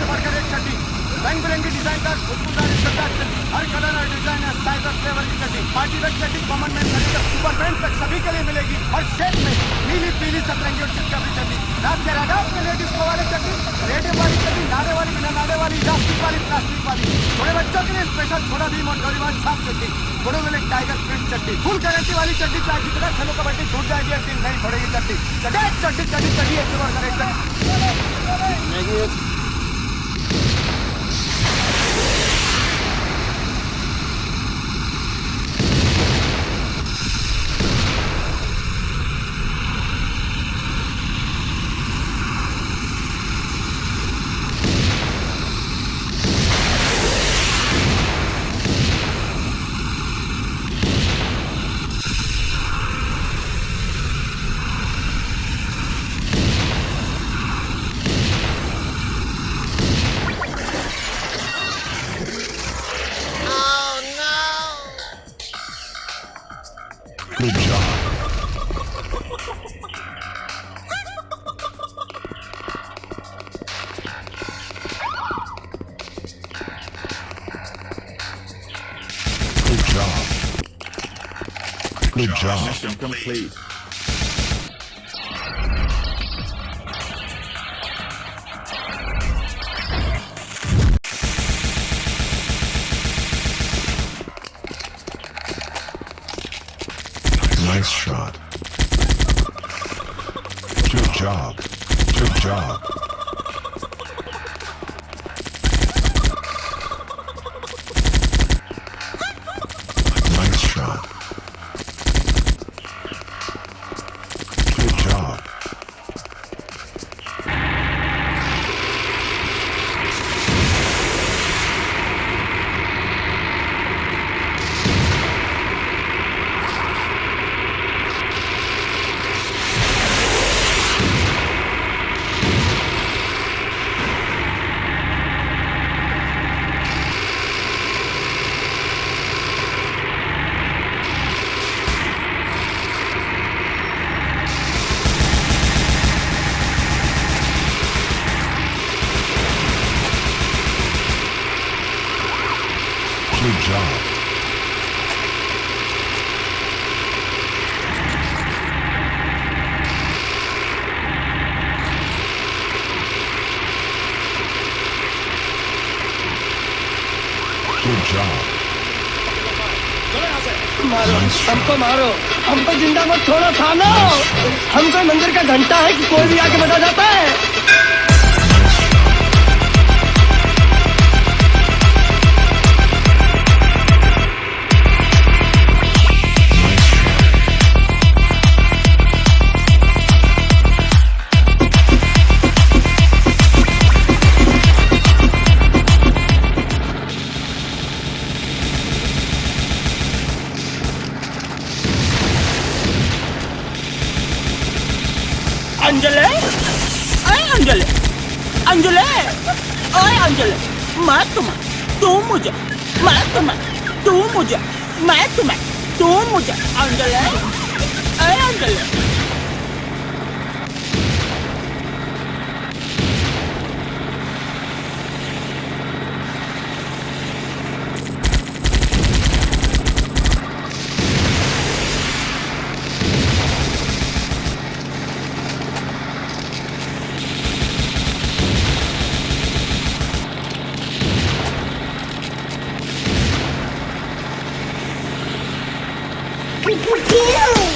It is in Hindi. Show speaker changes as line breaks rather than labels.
से बढ़कर एक चट्टी रंग बिरंगी डिज़ाइन का खुशबूदार हर कलर और डिज़ाइन है साइबर फ्लेवर की चट्टी पार्टी वेयर चट्टी कॉमन मैन से लेकर सुपर मैन तक सभी के लिए मिलेगी। और शेप में नीली, पीली, सतरंगी और चिटका भी चट्टी रात के राडा में लेडीज़ को वाले चट्टी रेडियो वाली चट्टी नारे वाली बिना नारे वाली प्लास्टिक वाली प्लास्टिक वाली। थोड़े बच्चों के लिए स्पेशल छोटा भीम और गरीबान छाप चड्डी। घोड़ों में टाइगर प्रिंट चट्टी फुल गारंटी वाली चट्टी चाहे जितना खेलो कबड्डी छूट जाएगी टीम नहीं पड़ेगी चट्टी चड्डी चट्टी चड्डी चड्डी एक चड्डी।
Good job. Good job. Good job.
Mission complete.
Nice shot. Good job. Good job. Good job. Good job.
मारो.
हमको
मारो हमको ज़िंदा मत छोड़ो थानो हमको मंदिर का घंटा है कि कोई भी
आके
बता जाता है
अंजले? अरे अंजले। अंजले। अरे अंजले, मैं तुम्हें, तू मुझे, मैं तुम्हें, तू मुझे, मैं तुम्हें, तू मुझे, अंजले। अरे अंजले Pew, pew, pew.